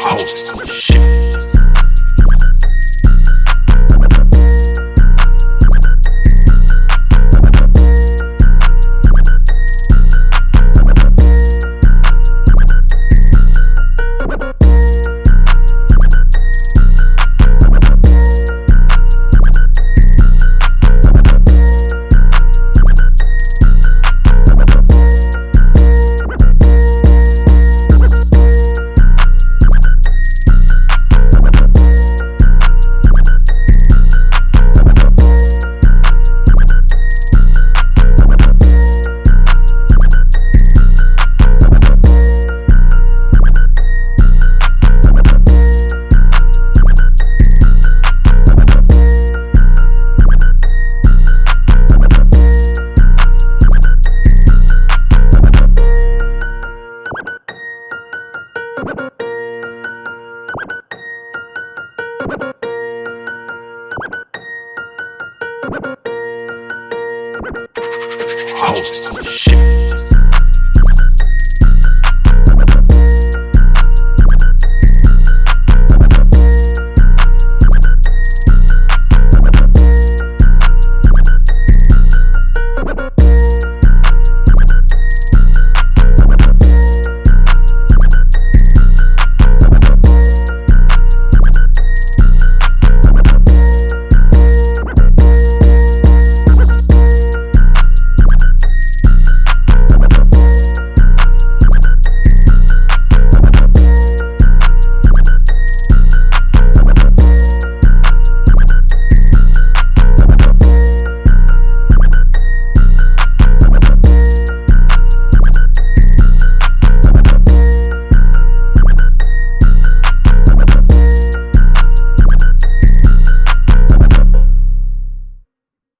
hoes. Shit. Host.